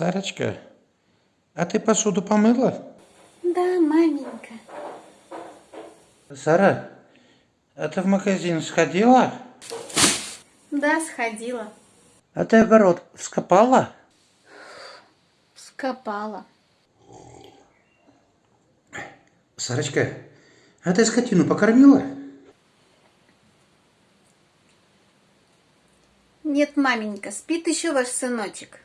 Сарочка, а ты посуду помыла? Да, маменька. Сара, а ты в магазин сходила? Да, сходила. А ты огород вскопала? Скопала. Сарочка, а ты скотину покормила? Нет, маменька, спит еще ваш сыночек.